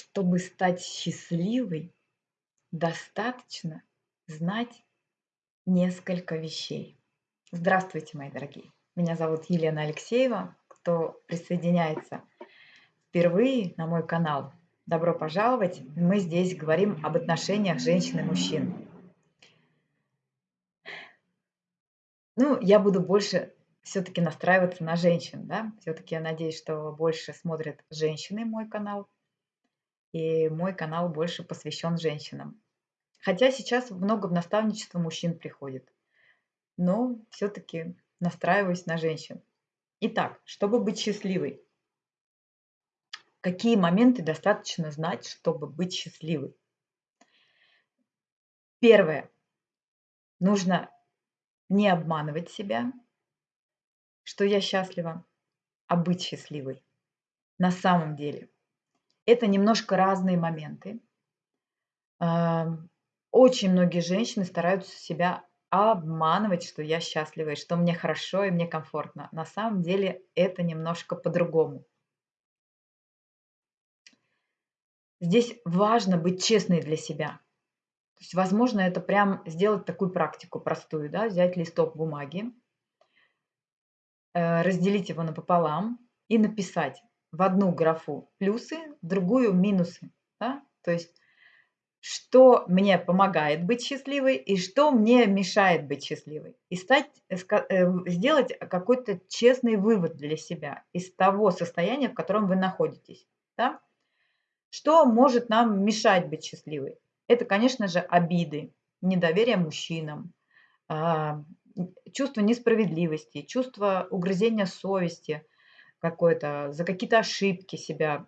Чтобы стать счастливой, достаточно знать несколько вещей. Здравствуйте, мои дорогие! Меня зовут Елена Алексеева. Кто присоединяется впервые на мой канал, добро пожаловать. Мы здесь говорим об отношениях женщин и мужчин. Ну, я буду больше все-таки настраиваться на женщин, да. Все-таки я надеюсь, что больше смотрят женщины мой канал, и мой канал больше посвящен женщинам. Хотя сейчас много в наставничество мужчин приходит, но все-таки настраиваюсь на женщин. Итак, чтобы быть счастливой, какие моменты достаточно знать, чтобы быть счастливой? Первое. Нужно не обманывать себя, что я счастлива, а быть счастливой на самом деле – это немножко разные моменты. Очень многие женщины стараются себя обманывать, что я счастлива, и что мне хорошо и мне комфортно. На самом деле это немножко по-другому. Здесь важно быть честной для себя. То есть, возможно, это прям сделать такую практику простую, да, взять листок бумаги, э, разделить его напополам и написать в одну графу плюсы, в другую минусы. Да? То есть что мне помогает быть счастливой и что мне мешает быть счастливой. И стать, э, э, сделать какой-то честный вывод для себя из того состояния, в котором вы находитесь. Да? Что может нам мешать быть счастливой? Это, конечно же, обиды, недоверие мужчинам, а, чувство несправедливости, чувство угрызения совести, какой-то, за какие-то ошибки себя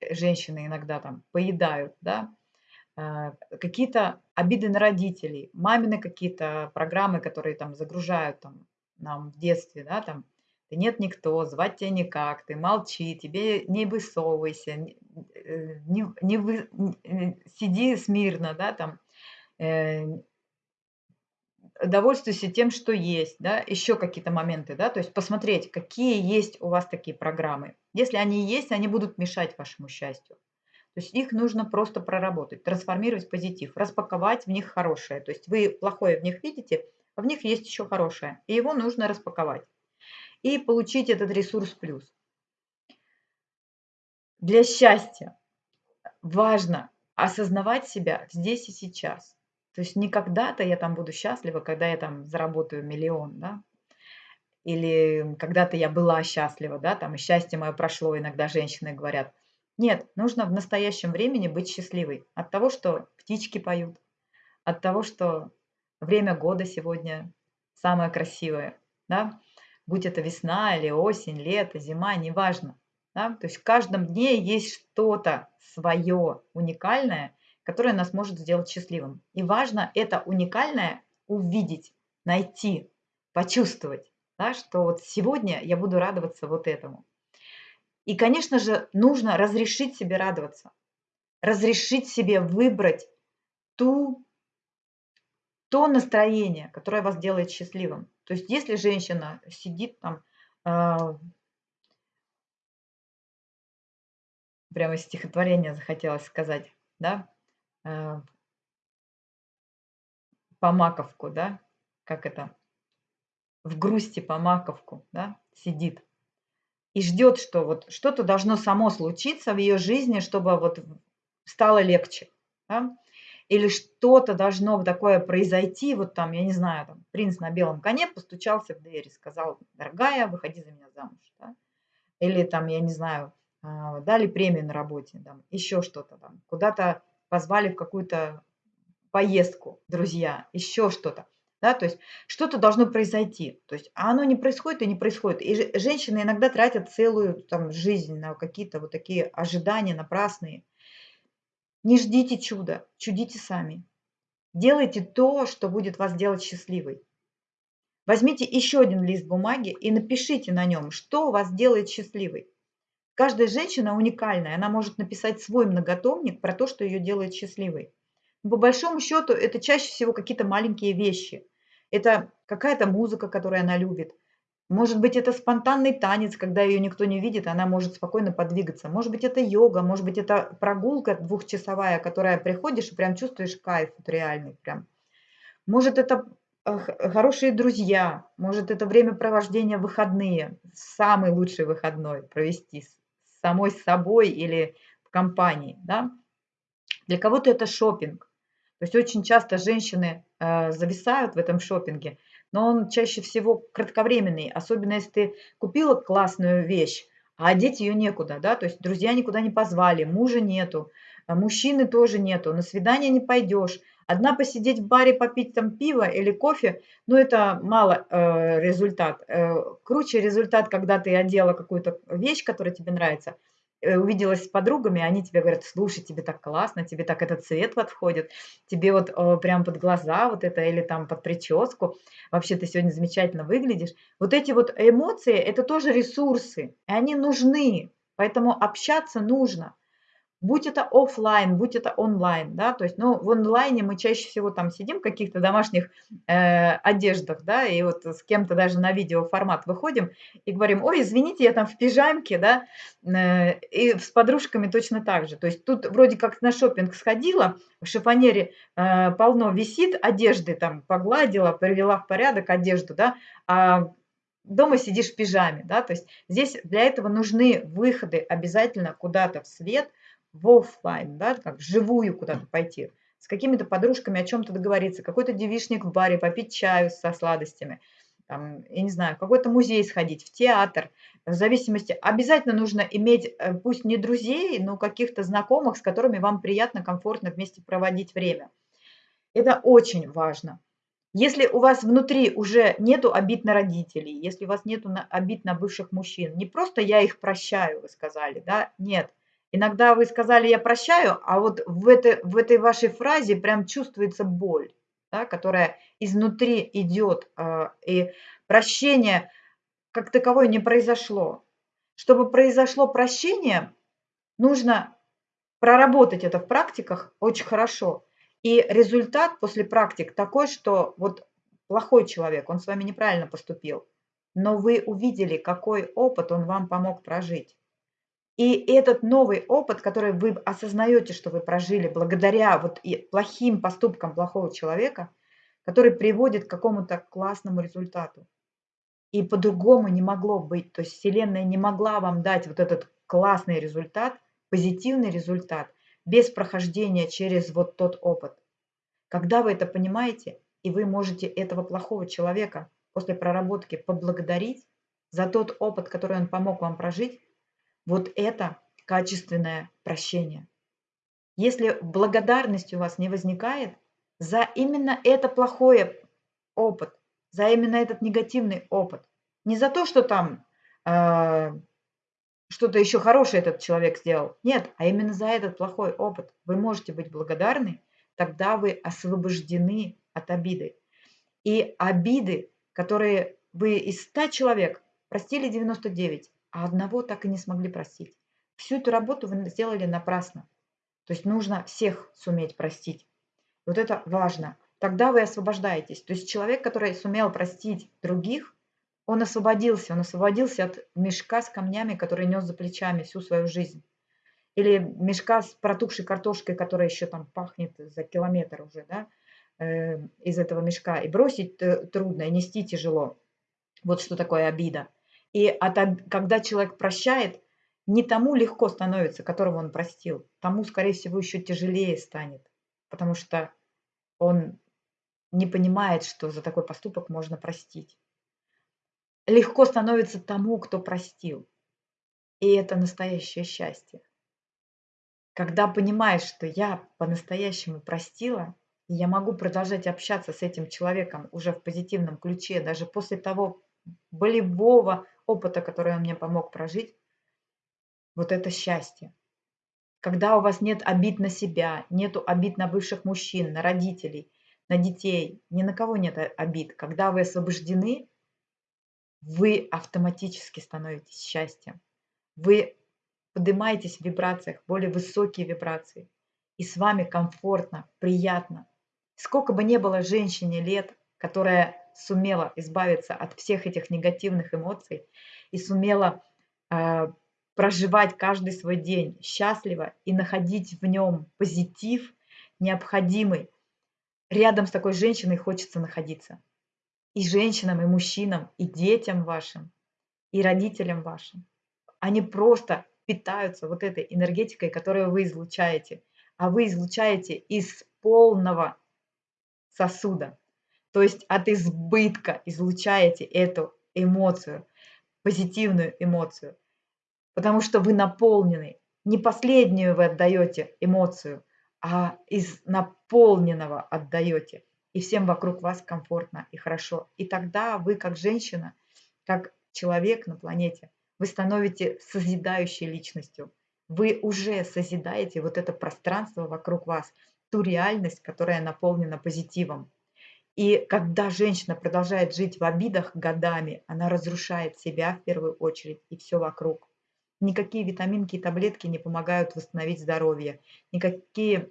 э, женщины иногда там поедают, да, а, какие-то обиды на родителей, мамины какие-то программы, которые там загружают там, нам в детстве, да, там, ты нет никто, звать тебя никак, ты молчи, тебе не высовывайся, не, э, не, вы, сиди смирно, да, там, э, довольствуйся тем, что есть, да, еще какие-то моменты, да, то есть посмотреть, какие есть у вас такие программы. Если они есть, они будут мешать вашему счастью. То есть их нужно просто проработать, трансформировать в позитив, распаковать в них хорошее. То есть вы плохое в них видите, а в них есть еще хорошее, и его нужно распаковать. И получить этот ресурс плюс. Для счастья важно осознавать себя здесь и сейчас. То есть не когда-то я там буду счастлива, когда я там заработаю миллион, да, или когда-то я была счастлива, да, там, счастье мое прошло, иногда женщины говорят. Нет, нужно в настоящем времени быть счастливой от того, что птички поют, от того, что время года сегодня самое красивое, да, будь это весна или осень, лето, зима, неважно. Да? То есть в каждом дне есть что-то свое уникальное, которое нас может сделать счастливым. И важно это уникальное увидеть, найти, почувствовать, да, что вот сегодня я буду радоваться вот этому. И, конечно же, нужно разрешить себе радоваться, разрешить себе выбрать ту, то настроение, которое вас делает счастливым. То есть если женщина сидит там, э, прямо стихотворение захотелось сказать, да, Э, по маковку, да, как это, в грусти по маковку, да, сидит и ждет, что вот что-то должно само случиться в ее жизни, чтобы вот стало легче, да? или что-то должно такое произойти, вот там, я не знаю, там, принц на белом коне постучался в дверь и сказал, дорогая, выходи за меня замуж, да? или там, я не знаю, а, дали премию на работе, там, еще что-то там, куда-то позвали в какую-то поездку, друзья, еще что-то. Да, то есть что-то должно произойти. То есть, а оно не происходит и не происходит. И женщины иногда тратят целую там, жизнь на какие-то вот такие ожидания напрасные. Не ждите чуда, чудите сами. Делайте то, что будет вас делать счастливой. Возьмите еще один лист бумаги и напишите на нем, что вас делает счастливой. Каждая женщина уникальная, она может написать свой многотомник про то, что ее делает счастливой. Но по большому счету это чаще всего какие-то маленькие вещи. Это какая-то музыка, которую она любит. Может быть, это спонтанный танец, когда ее никто не видит, она может спокойно подвигаться. Может быть, это йога, может быть, это прогулка двухчасовая, которая приходишь и прям чувствуешь кайф вот реальный прям. Может, это э, хорошие друзья, может, это времяпровождение выходные, самый лучший выходной провести с самой собой или в компании, да. Для кого-то это шопинг. То есть очень часто женщины э, зависают в этом шопинге – но он чаще всего кратковременный, особенно если ты купила классную вещь, а одеть ее некуда, да, то есть друзья никуда не позвали, мужа нету, а мужчины тоже нету, на свидание не пойдешь. Одна посидеть в баре, попить там пиво или кофе, ну это мало э, результат. Э, круче результат, когда ты одела какую-то вещь, которая тебе нравится – Э, увиделась с подругами, они тебе говорят, слушай, тебе так классно, тебе так этот цвет подходит, тебе вот о, прям под глаза вот это или там под прическу, вообще ты сегодня замечательно выглядишь. Вот эти вот эмоции, это тоже ресурсы, и они нужны, поэтому общаться нужно будь это офлайн, будь это онлайн, да, то есть, ну, в онлайне мы чаще всего там сидим в каких-то домашних э, одеждах, да, и вот с кем-то даже на видеоформат выходим и говорим, ой, извините, я там в пижамке, да, э, и с подружками точно так же, то есть тут вроде как на шопинг сходила, в шифонере э, полно висит одежды, там, погладила, привела в порядок одежду, да, а дома сидишь в пижаме, да, то есть здесь для этого нужны выходы обязательно куда-то в свет – в офлайн, да, как вживую куда-то пойти, с какими-то подружками о чем-то договориться, какой-то девишник в баре, попить чаю со сладостями, там, я не знаю, в какой-то музей сходить, в театр, в зависимости, обязательно нужно иметь, э, пусть не друзей, но каких-то знакомых, с которыми вам приятно, комфортно вместе проводить время. Это очень важно. Если у вас внутри уже нету обид на родителей, если у вас нету обид на бывших мужчин, не просто я их прощаю, вы сказали, да, нет – Иногда вы сказали «я прощаю», а вот в этой, в этой вашей фразе прям чувствуется боль, да, которая изнутри идет, э, и прощение как таковое не произошло. Чтобы произошло прощение, нужно проработать это в практиках очень хорошо. И результат после практик такой, что вот плохой человек, он с вами неправильно поступил, но вы увидели, какой опыт он вам помог прожить. И этот новый опыт, который вы осознаете, что вы прожили благодаря вот и плохим поступкам плохого человека, который приводит к какому-то классному результату. И по-другому не могло быть. То есть Вселенная не могла вам дать вот этот классный результат, позитивный результат, без прохождения через вот тот опыт. Когда вы это понимаете, и вы можете этого плохого человека после проработки поблагодарить за тот опыт, который он помог вам прожить, вот это качественное прощение. Если благодарность у вас не возникает за именно это плохое опыт, за именно этот негативный опыт, не за то, что там э, что-то еще хорошее этот человек сделал, нет, а именно за этот плохой опыт, вы можете быть благодарны, тогда вы освобождены от обиды. И обиды, которые вы из 100 человек простили 99, а одного так и не смогли простить. Всю эту работу вы сделали напрасно. То есть нужно всех суметь простить. Вот это важно. Тогда вы освобождаетесь. То есть человек, который сумел простить других, он освободился. Он освободился от мешка с камнями, который нес за плечами всю свою жизнь. Или мешка с протухшей картошкой, которая еще там пахнет за километр уже, да, э, из этого мешка. И бросить трудно, и нести тяжело. Вот что такое обида. И от, когда человек прощает, не тому легко становится, которого он простил, тому, скорее всего, еще тяжелее станет, потому что он не понимает, что за такой поступок можно простить. Легко становится тому, кто простил. И это настоящее счастье. Когда понимаешь, что я по-настоящему простила, и я могу продолжать общаться с этим человеком уже в позитивном ключе, даже после того болевого опыта, который он мне помог прожить, вот это счастье. Когда у вас нет обид на себя, нету обид на бывших мужчин, на родителей, на детей, ни на кого нет обид. Когда вы освобождены, вы автоматически становитесь счастьем. Вы поднимаетесь в вибрациях, более высокие вибрации. И с вами комфортно, приятно. Сколько бы ни было женщине лет, которая сумела избавиться от всех этих негативных эмоций и сумела э, проживать каждый свой день счастливо и находить в нем позитив необходимый, рядом с такой женщиной хочется находиться. И женщинам, и мужчинам, и детям вашим, и родителям вашим. Они просто питаются вот этой энергетикой, которую вы излучаете. А вы излучаете из полного сосуда. То есть от избытка излучаете эту эмоцию, позитивную эмоцию. Потому что вы наполнены. Не последнюю вы отдаете эмоцию, а из наполненного отдаете. И всем вокруг вас комфортно и хорошо. И тогда вы как женщина, как человек на планете, вы становитесь созидающей личностью. Вы уже созидаете вот это пространство вокруг вас, ту реальность, которая наполнена позитивом. И когда женщина продолжает жить в обидах годами, она разрушает себя в первую очередь и все вокруг. Никакие витаминки и таблетки не помогают восстановить здоровье. Никакие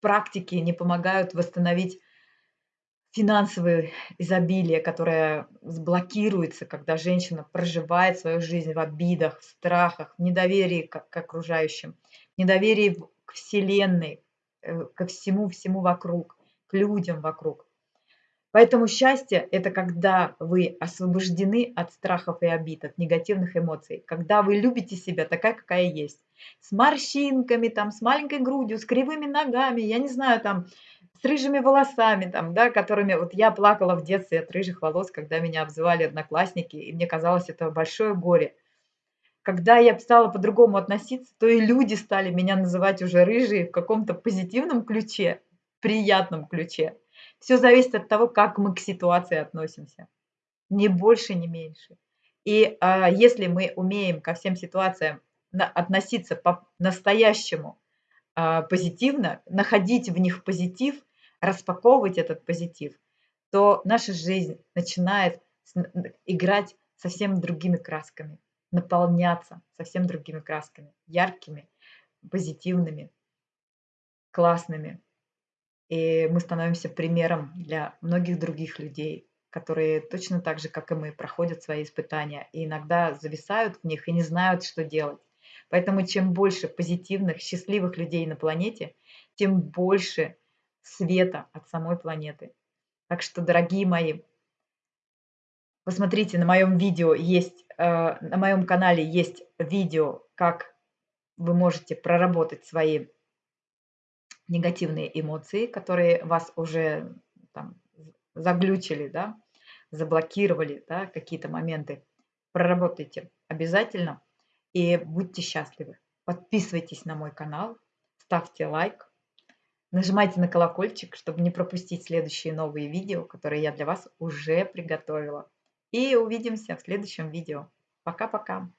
практики не помогают восстановить финансовое изобилие, которое сблокируется, когда женщина проживает свою жизнь в обидах, в страхах, в недоверии к, к окружающим, в недоверии к Вселенной, ко всему-всему вокруг, к людям вокруг. Поэтому счастье – это когда вы освобождены от страхов и обид, от негативных эмоций, когда вы любите себя такая, какая есть, с морщинками, там, с маленькой грудью, с кривыми ногами, я не знаю, там, с рыжими волосами, там, да, которыми... Вот я плакала в детстве от рыжих волос, когда меня обзывали одноклассники, и мне казалось, это большое горе. Когда я стала по-другому относиться, то и люди стали меня называть уже рыжие в каком-то позитивном ключе, приятном ключе. Все зависит от того, как мы к ситуации относимся. Ни больше, ни меньше. И а, если мы умеем ко всем ситуациям на, относиться по-настоящему а, позитивно, находить в них позитив, распаковывать этот позитив, то наша жизнь начинает играть совсем другими красками, наполняться совсем другими красками, яркими, позитивными, классными. И мы становимся примером для многих других людей, которые точно так же, как и мы, проходят свои испытания и иногда зависают в них и не знают, что делать. Поэтому чем больше позитивных, счастливых людей на планете, тем больше света от самой планеты. Так что, дорогие мои, посмотрите, на моем видео есть, на моем канале есть видео, как вы можете проработать свои негативные эмоции, которые вас уже там, заглючили, да, заблокировали, да, какие-то моменты, проработайте обязательно и будьте счастливы. Подписывайтесь на мой канал, ставьте лайк, нажимайте на колокольчик, чтобы не пропустить следующие новые видео, которые я для вас уже приготовила. И увидимся в следующем видео. Пока-пока!